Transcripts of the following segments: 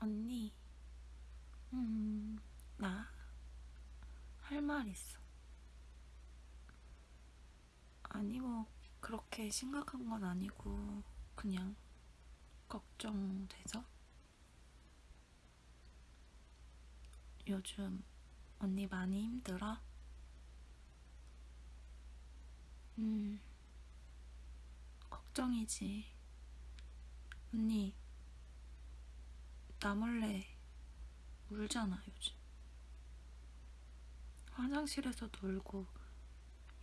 언니, 음, 나 할 말 있어. 아니, 뭐, 그렇게 심각한 건 아니고, 그냥 걱정돼서. 요즘 언니 많이 힘들어? 음, 걱정이지. 언니, 나 몰래 울잖아, 요즘. 화장실에서도 울고,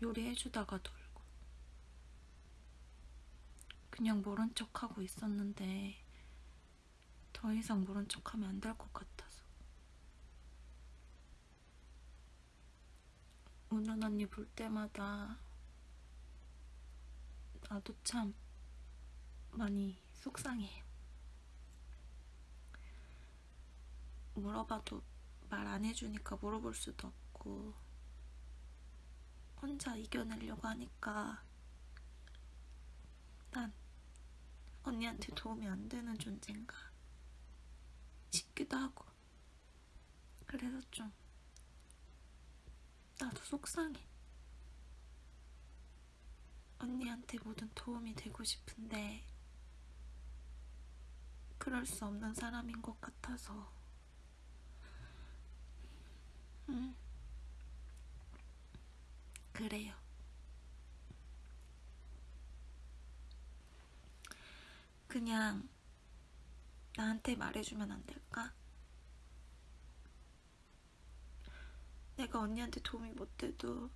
요리해주다가도 울고. 그냥 모른 척하고 있었는데, 더 이상 모른 척하면 안 될 것 같아서. 우는 언니 볼 때마다, 나도 참 많이 속상해요. 물어봐도 말 안 해주니까 물어볼 수도 없고, 혼자 이겨내려고 하니까, 난 언니한테 도움이 안 되는 존재인가 싶기도 하고, 그래서 좀, 나도 속상해. 언니한테 모든 도움이 되고 싶은데, 그럴 수 없는 사람인 것 같아서. 응. 그래요. 그냥 나한테 말해주면 안 될까? 내가 언니한테 도움이 못 돼도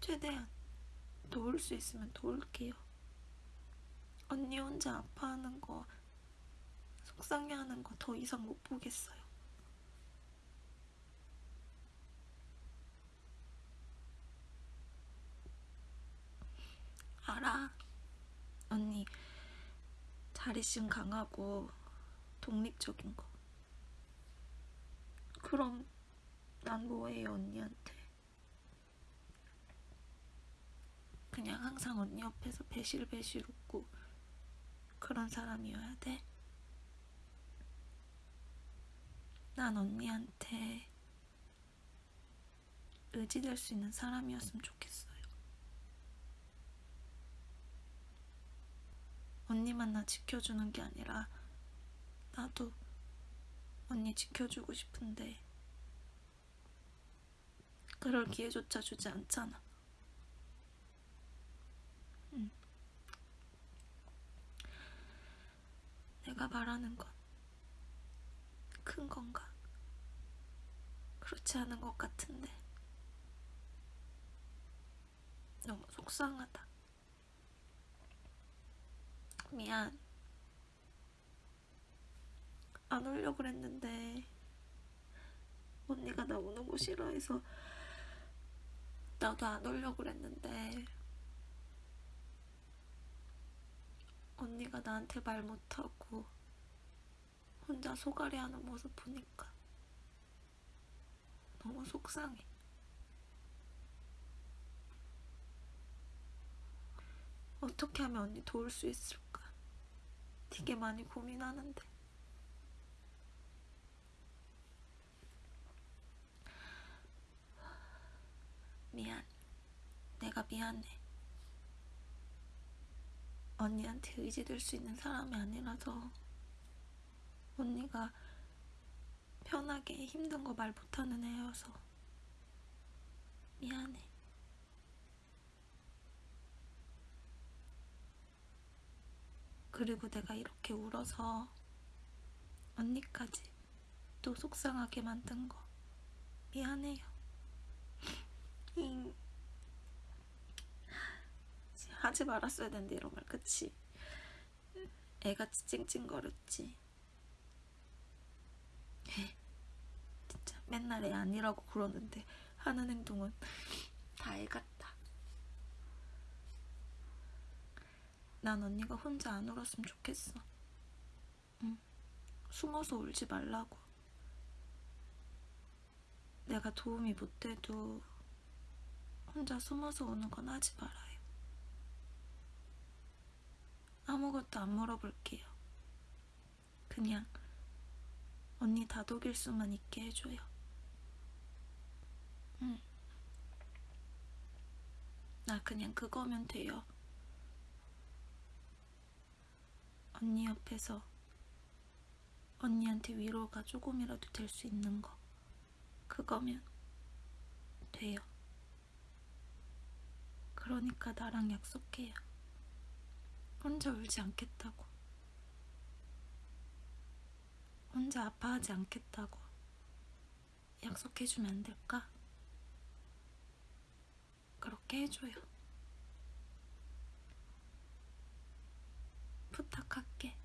최대한 도울 수 있으면 도울게요. 언니 혼자 아파하는 거, 속상해하는 거 더 이상 못 보겠어요. 알아. 언니, 자립심 강하고 독립적인 거. 그럼 난 뭐해요, 언니한테? 그냥 항상 언니 옆에서 배실배실 웃고 그런 사람이어야 돼? 난 언니한테 의지될 수 있는 사람이었으면 좋겠어요. 언니만 나 지켜주는 게 아니라 나도 언니 지켜주고 싶은데 그럴 기회조차 주지 않잖아. 응. 내가 말하는 건 큰 건가? 그렇지 않은 것 같은데 너무 속상하다. 미안. 안 오려고 그랬는데 언니가 나 오는 거 싫어해서 나도 안 오려고 그랬는데 언니가 나한테 말 못하고 혼자 소갈이 하는 모습 보니까 너무 속상해. 어떻게 하면 언니 도울 수 있을까? 되게 많이 고민하는데. 미안. 내가 미안해. 언니한테 의지될 수 있는 사람이 아니라서 언니가 편하게 힘든 거 말 못하는 애여서 미안해. 그리고 내가 이렇게 울어서 언니까지 또 속상하게 만든 거 미안해요. 잉. 하지 말았어야 되는데 이런 말 그치? 애같이 찡찡거렸지. 에, 진짜 맨날 애 아니라고 그러는데 하는 행동은 다 애 같다. 난 언니가 혼자 안 울었으면 좋겠어. 응. 숨어서 울지 말라고. 내가 도움이 못 돼도 혼자 숨어서 우는 건 하지 말아요. 아무것도 안 물어볼게요. 그냥 언니 다독일 수만 있게 해줘요. 응. 나 그냥 그거면 돼요. 언니 옆에서 언니한테 위로가 조금이라도 될 수 있는 거. 그거면 돼요. 그러니까 나랑 약속해요. 혼자 울지 않겠다고. 혼자 아파하지 않겠다고. 약속해주면 안 될까? 그렇게 해줘요. 부탁할게.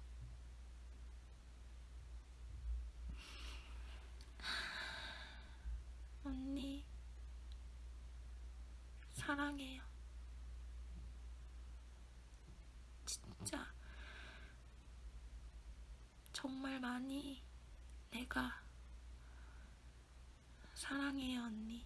언니, 사랑해요. 진짜, 정말 많이 내가 사랑해요, 언니.